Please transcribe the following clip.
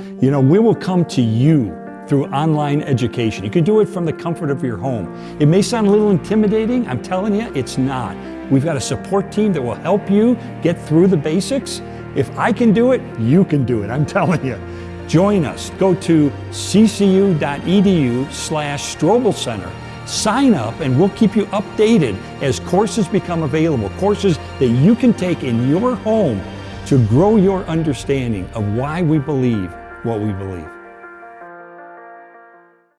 You know, we will come to you through online education. You can do it from the comfort of your home. It may sound a little intimidating. I'm telling you, it's not. We've got a support team that will help you get through the basics. If I can do it, you can do it. I'm telling you. Join us. Go to ccu.edu slash Strobel Center. Sign up and we'll keep you updated as courses become available. Courses that you can take in your home to grow your understanding of why we believe what we believe.